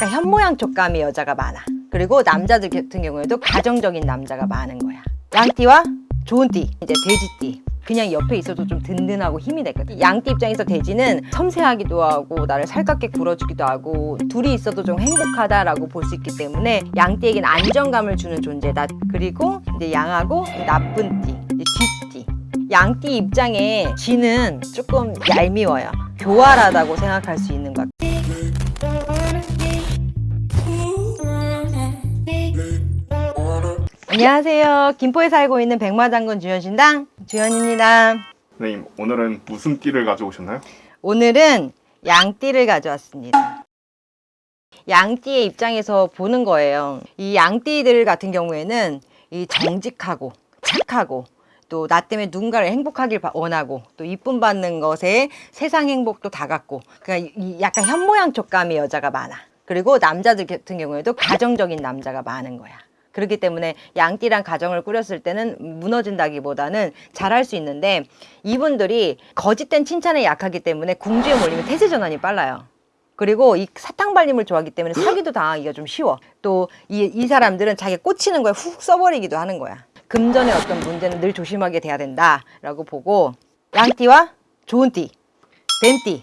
약간 현모양 촉감의 여자가 많아. 그리고 남자들 같은 경우에도 가정적인 남자가 많은 거야. 양띠와 좋은 띠 이제 돼지띠. 그냥 옆에 있어도 좀 든든하고 힘이 되거든. 양띠 입장에서 돼지는 섬세하기도 하고 나를 살갑게 굴어주기도 하고 둘이 있어도 좀 행복하다라고 볼 수 있기 때문에 양띠에겐 안정감을 주는 존재다. 그리고 이제 양하고 나쁜 띠 이제 쥐띠. 양띠 입장에 쥐는 조금 얄미워요. 교활하다고 생각할 수 있는 것 안녕하세요 김포에 살고 있는 백마장군 주현신당 주현입니다 선생님 오늘은 무슨 띠를 가져오셨나요? 오늘은 양띠를 가져왔습니다. 양띠의 입장에서 보는 거예요. 이 양띠들 같은 경우에는 이 정직하고 착하고 또 나 때문에 누군가를 행복하길 바- 원하고 또 이쁨 받는 것에 세상 행복도 다 갖고 그러니까 이 약간 현모양 촉감의 여자가 많아. 그리고 남자들 같은 경우에도 가정적인 남자가 많은 거야. 그렇기 때문에 양띠랑 가정을 꾸렸을 때는 무너진다기보다는 잘할 수 있는데 이분들이 거짓된 칭찬에 약하기 때문에 궁지에 몰리면 태세 전환이 빨라요. 그리고 이 사탕 발림을 좋아하기 때문에 사기도 당하기가 좀 쉬워. 또 이 이 사람들은 자기 꽂히는 거에 훅 써버리기도 하는 거야. 금전의 어떤 문제는 늘 조심하게 돼야 된다라고 보고 양띠와 좋은 띠, 뱀띠.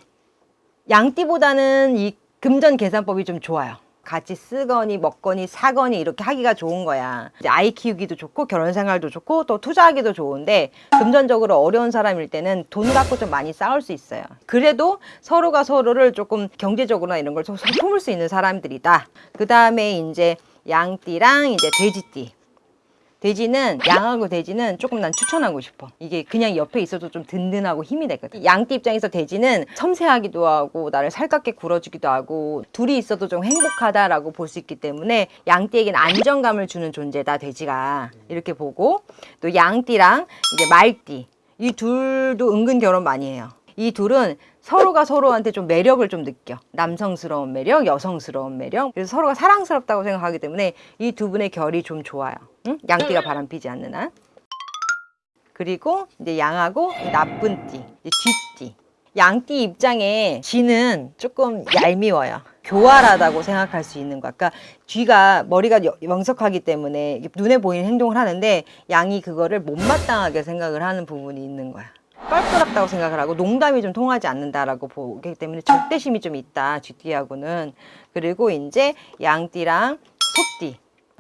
양띠보다는 이 금전 계산법이 좀 좋아요. 같이 쓰거니 먹거니 사거니 이렇게 하기가 좋은 거야. 이제 아이 키우기도 좋고 결혼 생활도 좋고 또 투자하기도 좋은데 금전적으로 어려운 사람일 때는 돈 갖고 좀 많이 싸울 수 있어요. 그래도 서로가 서로를 조금 경제적으로나 이런 걸 서로 품을 수 있는 사람들이다. 그 다음에 이제 양띠랑 이제 돼지띠. 돼지는 양하고 돼지는 조금 난 추천하고 싶어. 이게 그냥 옆에 있어도 좀 든든하고 힘이 되거든. 양띠 입장에서 돼지는 섬세하기도 하고 나를 살갑게 굴어주기도 하고 둘이 있어도 좀 행복하다라고 볼 수 있기 때문에 양띠에겐 안정감을 주는 존재다 돼지가. 이렇게 보고 또 양띠랑 이제 말띠. 이 둘도 은근 결혼 많이 해요. 이 둘은 서로가 서로한테 좀 매력을 좀 느껴. 남성스러운 매력 여성스러운 매력. 그래서 서로가 사랑스럽다고 생각하기 때문에 이 두 분의 결이 좀 좋아요 응? 양띠가 바람 피지 않는 한. 그리고 이제 양하고 나쁜 띠 쥐띠. 양띠 입장에 쥐는 조금 얄미워요. 교활하다고 생각할 수 있는 것. 그러니까 쥐가 머리가 여- 명석하기 때문에 눈에 보이는 행동을 하는데 양이 그거를 못마땅하게 생각을 하는 부분이 있는 거야. 껄끄럽다고 생각을 하고 농담이 좀 통하지 않는다라고 보기 때문에 적대심이 좀 있다 쥐띠하고는. 그리고 이제 양띠랑 소띠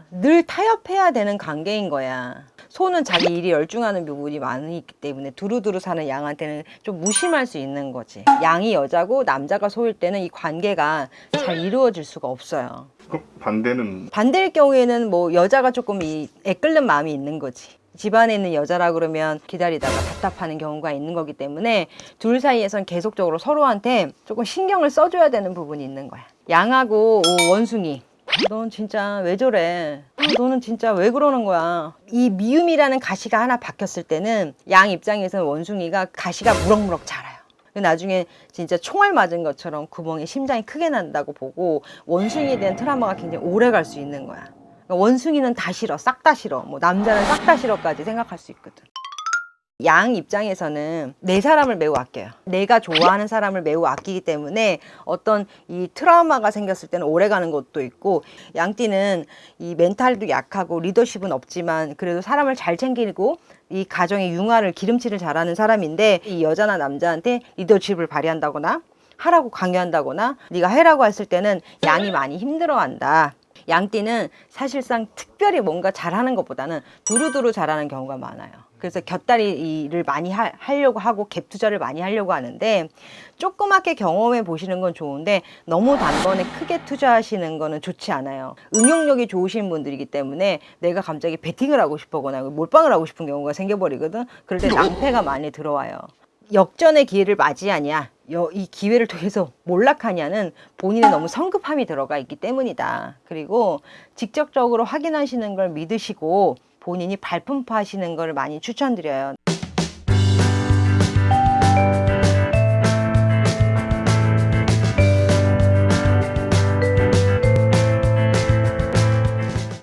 늘 타협해야 되는 관계인 거야 소는 자기 일이 열중하는 부분이 많이 있기 때문에 두루두루 사는 양한테는 좀 무심할 수 있는 거지 양이 여자고 남자가 소일 때는 이 관계가 잘 이루어질 수가 없어요 그럼 반대는 반대일 경우에는 뭐 여자가 조금 이 애끓는 마음이 있는 거지. 집안에 있는 여자라 그러면 기다리다가 답답하는 경우가 있는 거기 때문에 둘 사이에선 계속적으로 서로한테 조금 신경을 써줘야 되는 부분이 있는 거야. 양하고 오, 원숭이. 넌 진짜 왜 저래? 아, 너는 진짜 왜 그러는 거야? 이 미움이라는 가시가 하나 박혔을 때는 양 입장에서는 원숭이가 가시가 무럭무럭 자라요. 나중에 진짜 총알 맞은 것처럼 구멍이 심장이 크게 난다고 보고 원숭이에 대한 트라우마가 굉장히 오래 갈 수 있는 거야. 그러니까 원숭이는 다 싫어, 싹 다 싫어, 뭐 남자는 싹 다 싫어까지 생각할 수 있거든. 양 입장에서는 내 사람을 매우 아껴요. 내가 좋아하는 사람을 매우 아끼기 때문에 어떤 이 트라우마가 생겼을 때는 오래 가는 것도 있고 양띠는 이 멘탈도 약하고 리더십은 없지만 그래도 사람을 잘 챙기고 이 가정의 융화를 기름칠을 잘하는 사람인데 이 여자나 남자한테 리더십을 발휘한다거나 하라고 강요한다거나 네가 해라고 했을 때는 양이 많이 힘들어한다. 양띠는 사실상 특별히 뭔가 잘하는 것보다는 두루두루 잘하는 경우가 많아요. 그래서 곁다리 일을 많이 하, 하려고 하고 갭 투자를 많이 하려고 하는데 조그맣게 경험해 보시는 건 좋은데 너무 단번에 크게 투자하시는 거는 좋지 않아요. 응용력이 좋으신 분들이기 때문에 내가 갑자기 베팅을 하고 싶거나 몰빵을 하고 싶은 경우가 생겨버리거든. 그럴 때 낭패가 많이 들어와요. 역전의 기회를 맞이하냐 여- 이 기회를 통해서 몰락하냐는 본인의 너무 성급함이 들어가 있기 때문이다 그리고 직접적으로 확인하시는 걸 믿으시고 본인이 발품파하시는 걸 많이 추천드려요